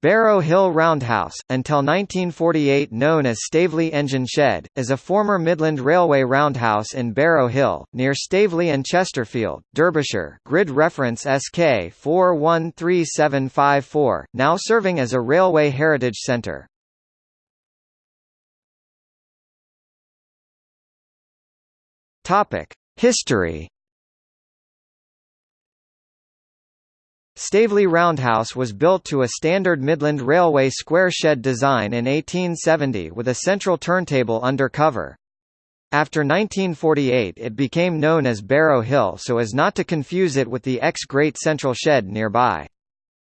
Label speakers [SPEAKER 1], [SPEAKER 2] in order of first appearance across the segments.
[SPEAKER 1] Barrow Hill Roundhouse, until 1948 known as Staveley Engine Shed, is a former Midland Railway roundhouse in Barrow Hill, near Staveley and Chesterfield, Derbyshire grid reference SK 413754, now serving as a railway heritage centre. History Staveley Roundhouse was built to a standard Midland Railway square shed design in 1870 with a central turntable under cover. After 1948 it became known as Barrow Hill so as not to confuse it with the ex-Great Central Shed nearby.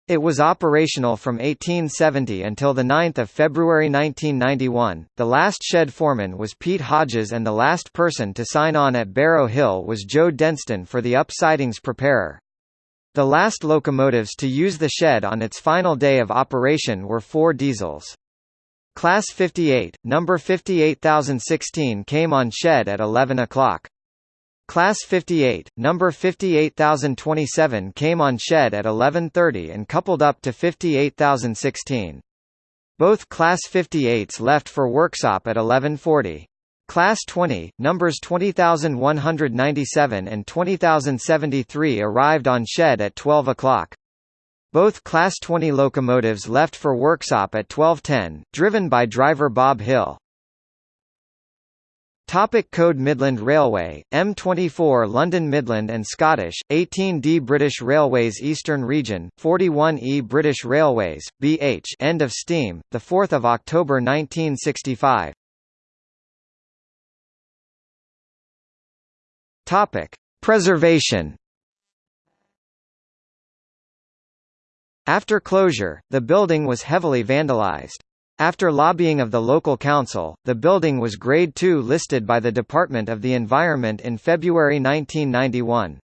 [SPEAKER 1] It was operational from 1870 until 9 February 1991. The last shed foreman was Pete Hodges and the last person to sign on at Barrow Hill was Joe Denston for the up sidings preparer. The last locomotives to use the shed on its final day of operation were four diesels. Class 58, number 58016 came on shed at 11 o'clock. Class 58, number 58027 came on shed at 11.30 and coupled up to 58016. Both Class 58s left for workshop at 11.40. Class 20, numbers 20197 and 20073 arrived on shed at 12 o'clock. Both Class 20 locomotives left for workshop at 1210, driven by driver Bob Hill. Topic Code Midland Railway, M24 London Midland and Scottish, 18D British Railways Eastern Region, 41E British Railways, BH End of steam, 4 October 1965 Topic: Preservation. After closure, the building was heavily vandalized. After lobbying of the local council, the building was Grade 2 listed by the Department of the Environment in February 1991.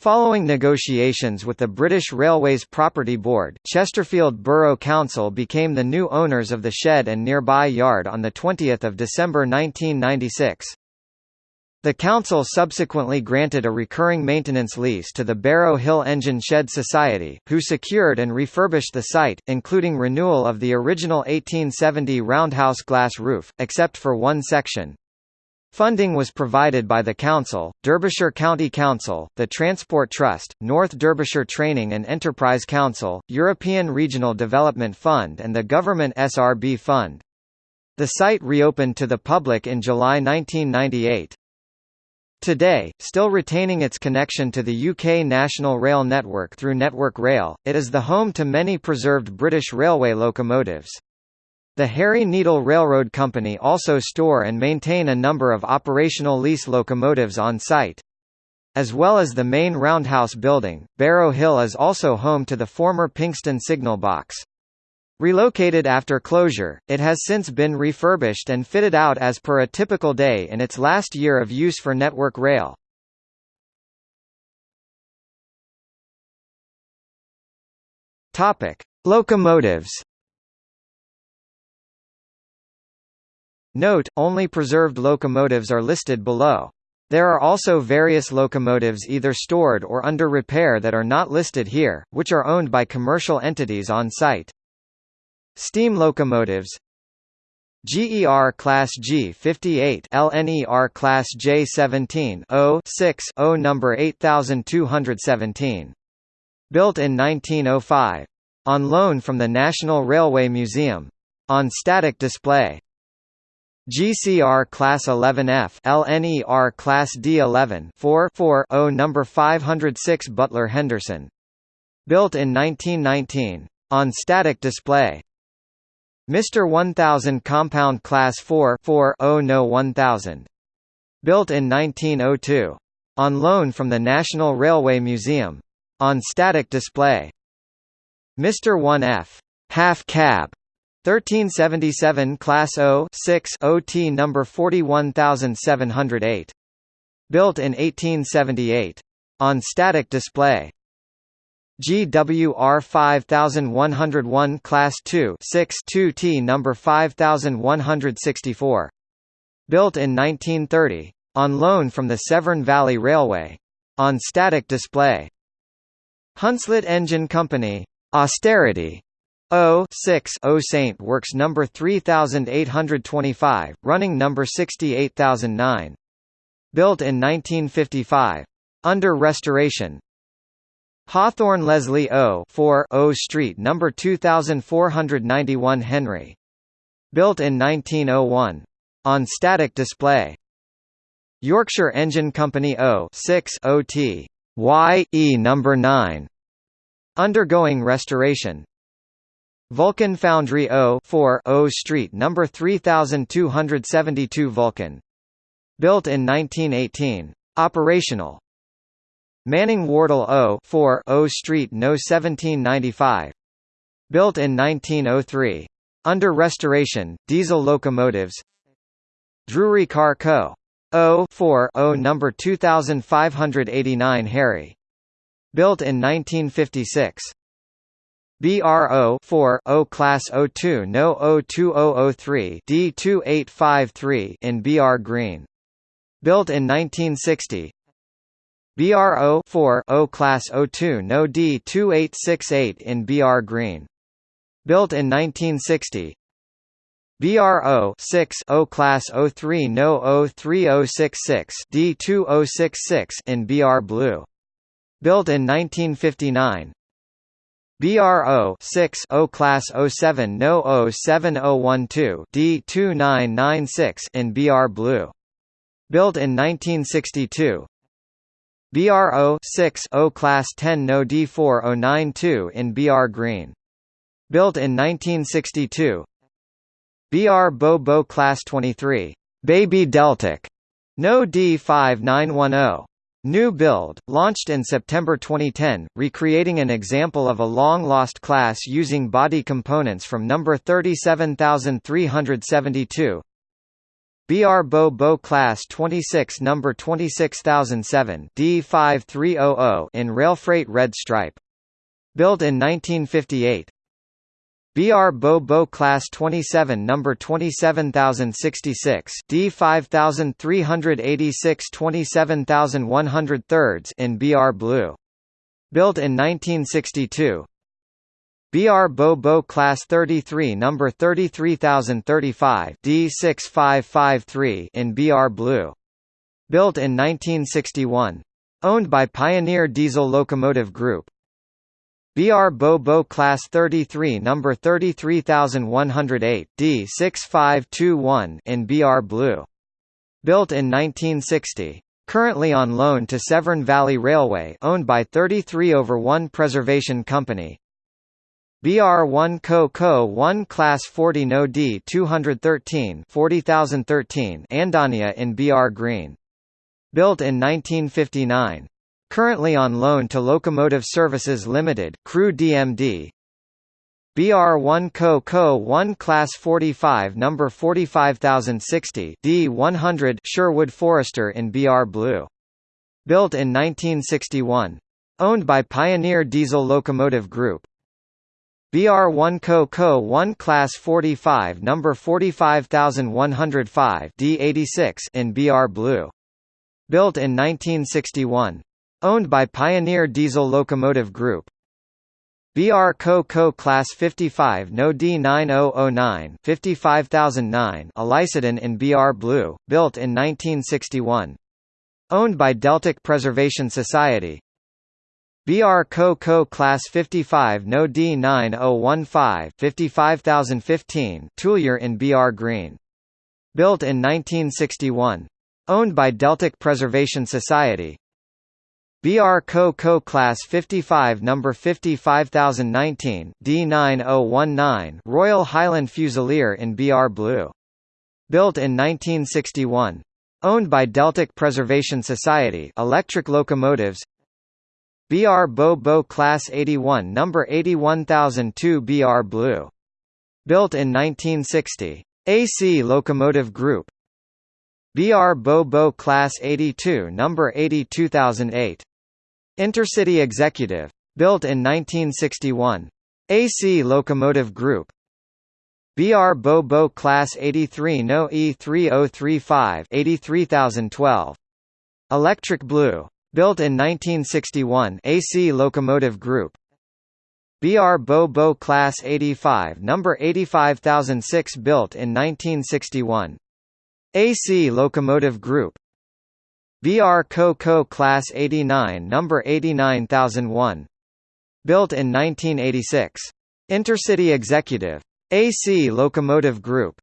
[SPEAKER 1] Following negotiations with the British Railways Property Board, Chesterfield Borough Council became the new owners of the shed and nearby yard on 20 December 1996. The council subsequently granted a recurring maintenance lease to the Barrow Hill Engine Shed Society, who secured and refurbished the site, including renewal of the original 1870 roundhouse glass roof, except for one section. Funding was provided by the Council, Derbyshire County Council, the Transport Trust, North Derbyshire Training and Enterprise Council, European Regional Development Fund and the Government SRB Fund. The site reopened to the public in July 1998. Today, still retaining its connection to the UK National Rail Network through Network Rail, it is the home to many preserved British Railway locomotives. The Harry Needle Railroad Company also store and maintain a number of operational lease locomotives on site. As well as the main roundhouse building, Barrow Hill is also home to the former Pinxton signal box. Relocated after closure, it has since been refurbished and fitted out as per a typical day in its last year of use for Network Rail. Topic: Locomotives. Note: Only preserved locomotives are listed below. There are also various locomotives either stored or under repair that are not listed here, which are owned by commercial entities on site. Steam locomotives. GER Class G58 LNER Class J17 0 6 0 number 8217 built in 1905 on loan from the National Railway Museum. On static display. GCR Class 11F LNER Class D11 4 4 0 number 506 Butler Henderson. Built in 1919 on static display Mr. 1000 Compound Class 4 4 0 No 1000. Built in 1902. On loan from the National Railway Museum. On static display. Mr. 1F. Half Cab. 1377 Class 0 6 OT number 41708. Built in 1878. On static display. GWR 5101 Class 2 6 2T number 5164. Built in 1930. On loan from the Severn Valley Railway. On static display. Hunslet Engine Company. Austerity. O 6 O Saint Works number 3825, running number 68009. Built in 1955. Under restoration. Hawthorn Leslie O 4 O Street number 2491 Henry. Built in 1901. On static display. Yorkshire Engine Company O 6 OT Y E number 9. Undergoing restoration. Vulcan Foundry O 4 O Street number 3272 Vulcan. Built in 1918. Operational. Manning Wardle O 4 O Street No 1795. Built in 1903. Under restoration, diesel locomotives. Drewry Car Co. O 4 O number 2589 Harry. Built in 1956. BRO 4 O Class 02 No 02003 D2853 in BR Green. Built in 1960. BRO 4 O Class 02 No D2868 in BR Green. Built in 1960. BRO 6 O Class 03 No 03066 D2066 in BR Blue. Built in 1959. BRO 6 O Class 07 No 07012 D2996 in BR Blue. Built in 1962. BRO 6 O Class 10 No D4092 in BR Green. Built in 1962. BR Bo Bo Class 23. Baby Deltic. No D5910. New build, launched in September 2010, recreating an example of a long-lost class using body components from number 37372. BR Bo Bo Class 26 number 26007 D5300 in red stripe. Built in 1958. BR Bo Bo Class 27 number 27066 D5386 27100 thirds in BR Blue. Built in 1962. BR Bo Bo Class 33 number 33035 D6553 in BR Blue. Built in 1961. Owned by Pioneer Diesel Locomotive Group. BR Bo Bo Class 33 number 33108 D6521 in BR Blue. Built in 1960. Currently on loan to Severn Valley Railway owned by 33 over 1 Preservation Company. BR1 Co Co 1 Class 40 No D 213 40013 Andania in BR Green. Built in 1959. Currently on loan to Locomotive Services Limited Crewe DMD. BR1 Co Co 1 Class 45 number 45060 D100 Sherwood Forester in BR Blue. Built in 1961. Owned by Pioneer Diesel Locomotive Group. BR1 Co Co 1 Class 45 number 45105 D86 in BR Blue. Built in 1961. Owned by Pioneer Diesel Locomotive Group. BR Co Co Class 55 No D9009 55009 Alycidon in BR Blue, built in 1961. Owned by Deltic Preservation Society. BR Co Co Class 55 No D9015 55015 Tulyar in BR Green. Built in 1961. Owned by Deltic Preservation Society. BR Co Co Class 55 number 55019 D9019 Royal Highland Fusilier in BR Blue. Built in 1961. Owned by Deltic Preservation Society electric locomotives BR Bo Bo Class 81 number 81002 BR Blue. Built in 1960. AC Locomotive Group BR Bo Bo Class 82 number 82008 Intercity Executive. Built in 1961. AC Locomotive Group. BR Bo Bo Class 83 No E3035 83012. Electric Blue. Built in 1961 AC Locomotive Group. BR Bo Bo Class 85 number 85006 built in 1961. AC Locomotive Group BR Co Co Class 89 number 89001 built in 1986. Intercity Executive AC Locomotive Group